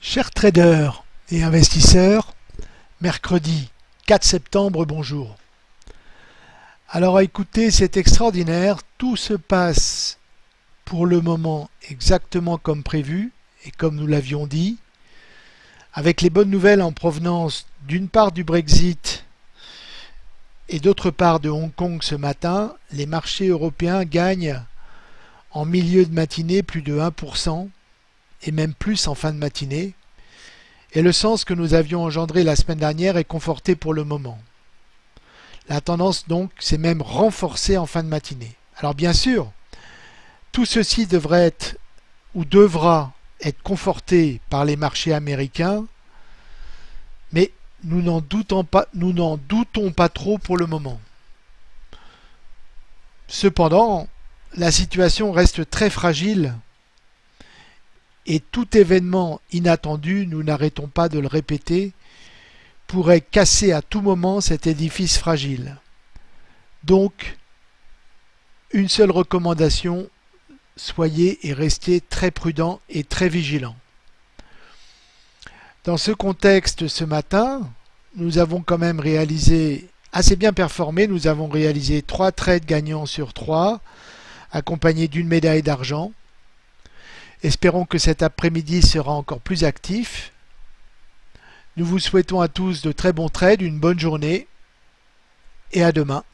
Chers traders et investisseurs, mercredi 4 septembre, bonjour. Alors écoutez, c'est extraordinaire, tout se passe pour le moment exactement comme prévu et comme nous l'avions dit, avec les bonnes nouvelles en provenance d'une part du Brexit et d'autre part de Hong Kong ce matin, les marchés européens gagnent en milieu de matinée plus de 1%, et même plus en fin de matinée, et le sens que nous avions engendré la semaine dernière est conforté pour le moment. La tendance donc s'est même renforcée en fin de matinée. Alors bien sûr, tout ceci devrait être ou devra être conforté par les marchés américains, mais nous n'en doutons doutons pas trop pour le moment. Cependant, la situation reste très fragile et tout événement inattendu, nous n'arrêtons pas de le répéter, pourrait casser à tout moment cet édifice fragile. Donc, une seule recommandation, soyez et restez très prudents et très vigilants. Dans ce contexte, ce matin, nous avons quand même réalisé assez bien performé. Nous avons réalisé trois trades gagnants sur trois, accompagnés d'une médaille d'argent. Espérons que cet après-midi sera encore plus actif. Nous vous souhaitons à tous de très bons trades, une bonne journée et à demain.